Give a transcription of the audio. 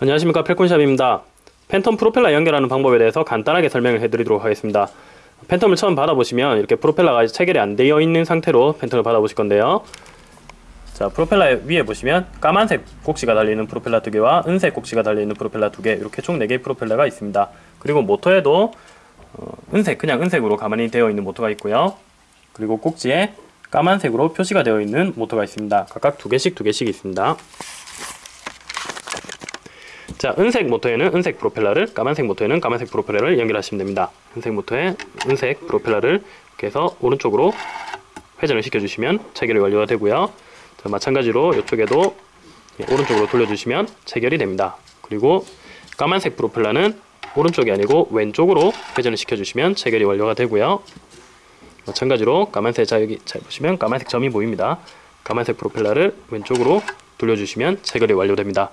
안녕하십니까. 펠콘샵입니다. 팬텀 프로펠러 연결하는 방법에 대해서 간단하게 설명을 해드리도록 하겠습니다. 팬텀을 처음 받아보시면 이렇게 프로펠러가 체결이 안 되어 있는 상태로 팬텀을 받아보실 건데요. 자 프로펠러 위에 보시면 까만색 꼭지가 달려있는 프로펠러 두 개와 은색 꼭지가 달려있는 프로펠러 두 개 이렇게 총 4개의 프로펠러가 있습니다. 그리고 모터에도 어, 은색 그냥 은색으로 가만히 되어 있는 모터가 있고요. 그리고 꼭지에 까만색으로 표시가 되어 있는 모터가 있습니다. 각각 두 개씩 두 개씩 있습니다 자, 은색 모터에는 은색 프로펠러를, 까만색 모터에는 까만색 프로펠러를 연결하시면 됩니다. 은색 모터에 은색 프로펠러를 이렇게 해서 오른쪽으로 회전을 시켜주시면 체결이 완료가 되고요. 자, 마찬가지로 이쪽에도 예, 오른쪽으로 돌려주시면 체결이 됩니다. 그리고 까만색 프로펠러는 오른쪽이 아니고 왼쪽으로 회전을 시켜주시면 체결이 완료가 되고요. 마찬가지로 까만색 자 여기 잘 보시면 까만색 점이 보입니다. 까만색 프로펠러를 왼쪽으로 돌려주시면 체결이 완료됩니다.